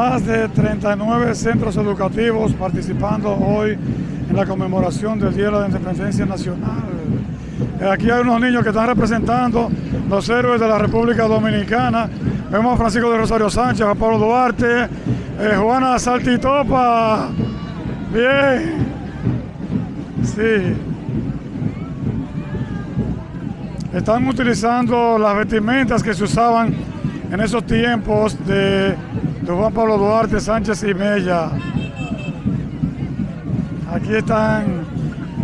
más de 39 centros educativos participando hoy en la conmemoración del Día de la Independencia Nacional. Eh, Aquí hay unos niños que están representando los héroes de la República Dominicana. Vemos a Francisco de Rosario Sánchez, a Pablo Duarte, eh, Juana Saltitopa. Bien. Sí. Están utilizando las vestimentas que se usaban en esos tiempos de, Juan Pablo Duarte, Sánchez y Mella. Aquí están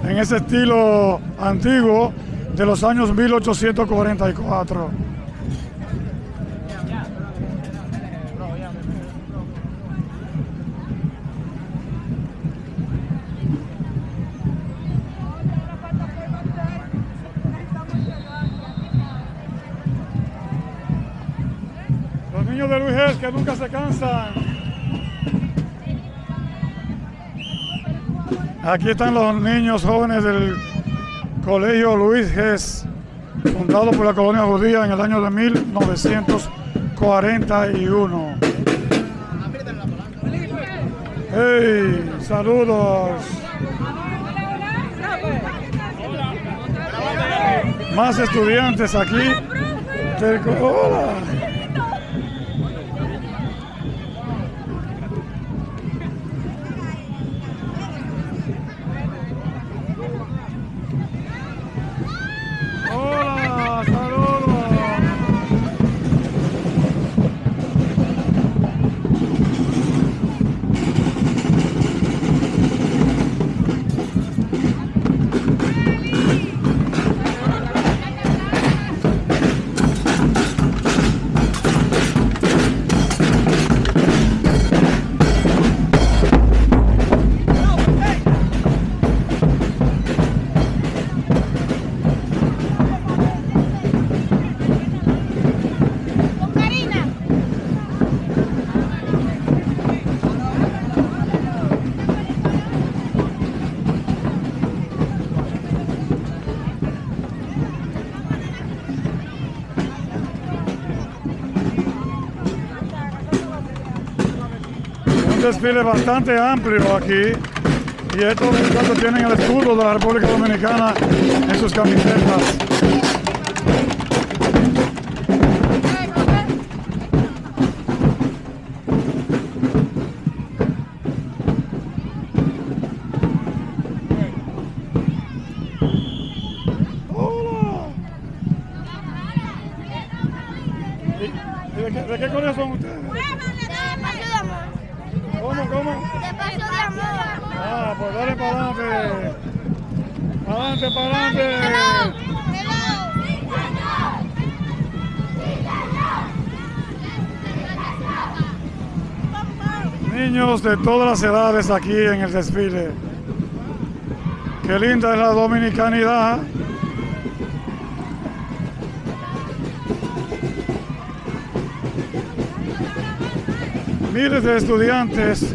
en ese estilo antiguo de los años 1844. De Luis que nunca se cansan. Aquí están los niños jóvenes del Colegio Luis Gés, fundado por la colonia judía en el año de 1941. ¡Hey! ¡Saludos! Más estudiantes aquí. del. Hola, desfile bastante amplio aquí. Y estos muchachos tienen el escudo de la República Dominicana en sus camisetas. Hola. ¿Y- y ¿De qué, de qué colegio son ustedes? De paso de amor. ¿Cómo, cómo? De paso de amor. Ah, pues dale para adelante. Adelante, para adelante. Niños de todas las edades aquí en el desfile. Qué linda es la dominicanidad. Miles de estudiantes,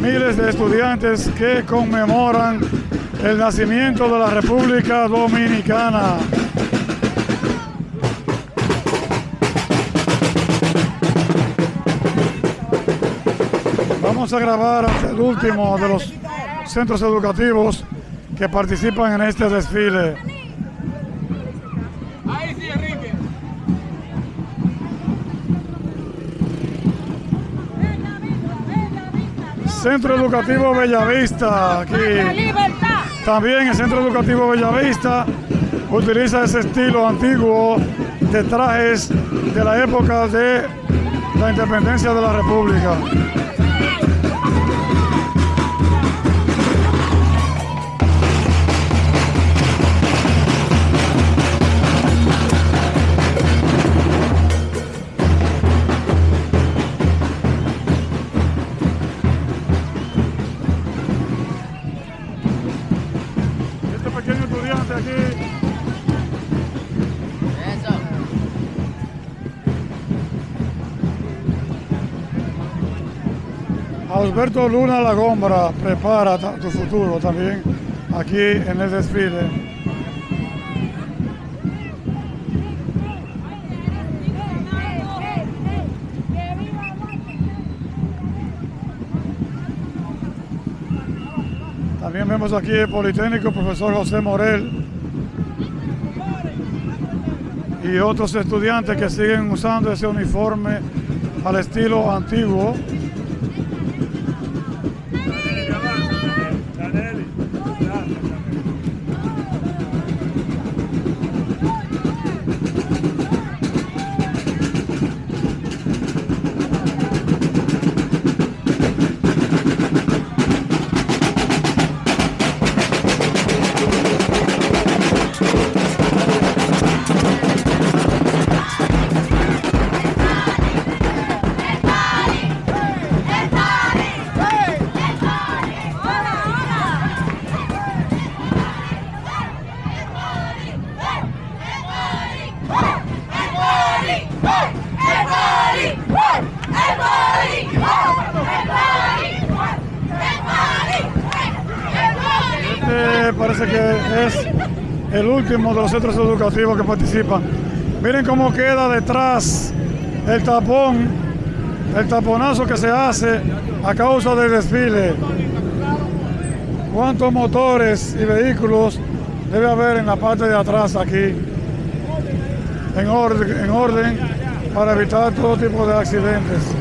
miles de estudiantes que conmemoran el nacimiento de la República Dominicana. Vamos a grabar el último de los centros educativos que participan en este desfile. Centro Educativo Bellavista, aquí. También el Centro Educativo Bellavista utiliza ese estilo antiguo de trajes de la época de la independencia de la República. Alberto Luna La Gombra prepara tu futuro también aquí en el desfile. También vemos aquí el Politécnico, profesor José Morel y otros estudiantes que siguen usando ese uniforme al estilo antiguo que es el último de los centros educativos que participan. Miren cómo queda detrás el tapón, el taponazo que se hace a causa del desfile. ¿Cuántos motores y vehículos debe haber en la parte de atrás aquí? En orden para evitar todo tipo de accidentes.